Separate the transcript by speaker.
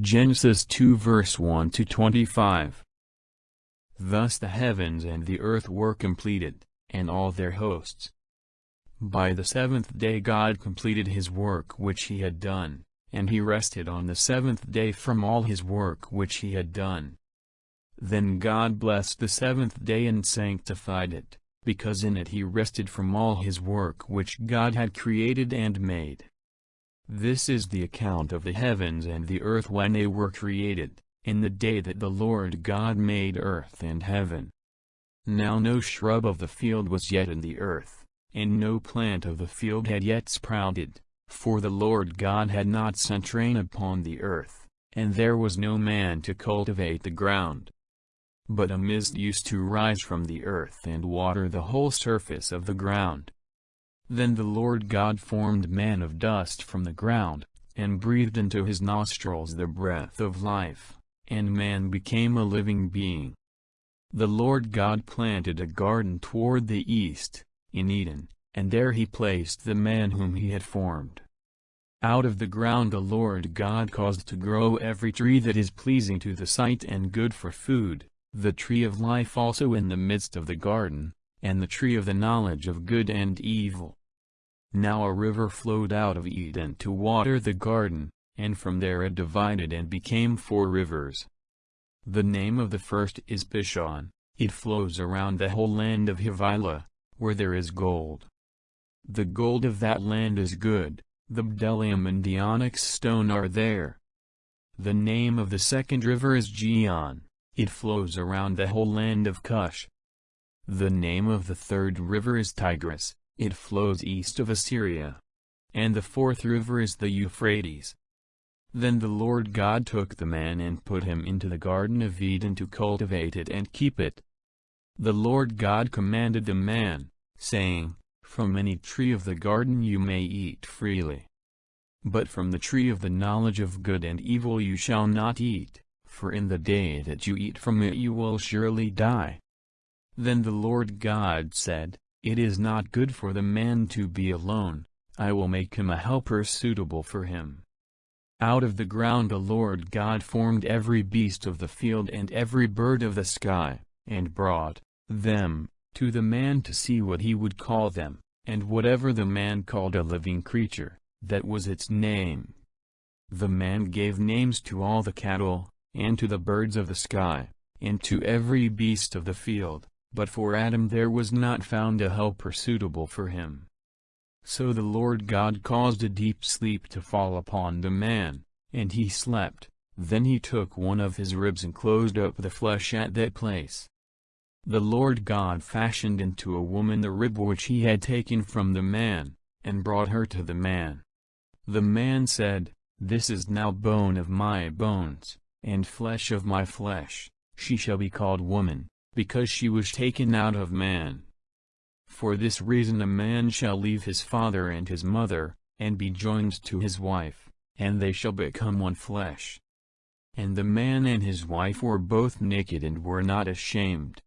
Speaker 1: Genesis 2 verse 1 to 25. Thus the heavens and the earth were completed, and all their hosts. By the seventh day God completed his work which he had done, and he rested on the seventh day from all his work which he had done. Then God blessed the seventh day and sanctified it, because in it he rested from all his work which God had created and made. This is the account of the heavens and the earth when they were created, in the day that the Lord God made earth and heaven. Now no shrub of the field was yet in the earth, and no plant of the field had yet sprouted, for the Lord God had not sent rain upon the earth, and there was no man to cultivate the ground. But a mist used to rise from the earth and water the whole surface of the ground. Then the Lord God formed man of dust from the ground, and breathed into his nostrils the breath of life, and man became a living being. The Lord God planted a garden toward the east, in Eden, and there he placed the man whom he had formed. Out of the ground the Lord God caused to grow every tree that is pleasing to the sight and good for food, the tree of life also in the midst of the garden, and the tree of the knowledge of good and evil. Now a river flowed out of Eden to water the garden, and from there it divided and became four rivers. The name of the first is Pishon, it flows around the whole land of Havilah, where there is gold. The gold of that land is good, the bdellium and the onyx stone are there. The name of the second river is Gihon, it flows around the whole land of Cush. The name of the third river is Tigris, it flows east of Assyria. And the fourth river is the Euphrates. Then the Lord God took the man and put him into the Garden of Eden to cultivate it and keep it. The Lord God commanded the man, saying, From any tree of the garden you may eat freely. But from the tree of the knowledge of good and evil you shall not eat, for in the day that you eat from it you will surely die. Then the Lord God said, It is not good for the man to be alone, I will make him a helper suitable for him. Out of the ground the Lord God formed every beast of the field and every bird of the sky, and brought them to the man to see what he would call them, and whatever the man called a living creature, that was its name. The man gave names to all the cattle, and to the birds of the sky, and to every beast of the field, but for Adam there was not found a helper suitable for him. So the Lord God caused a deep sleep to fall upon the man, and he slept, then he took one of his ribs and closed up the flesh at that place. The Lord God fashioned into a woman the rib which he had taken from the man, and brought her to the man. The man said, This is now bone of my bones, and flesh of my flesh, she shall be called woman, because she was taken out of man. For this reason a man shall leave his father and his mother, and be joined to his wife, and they shall become one flesh. And the man and his wife were both naked and were not ashamed,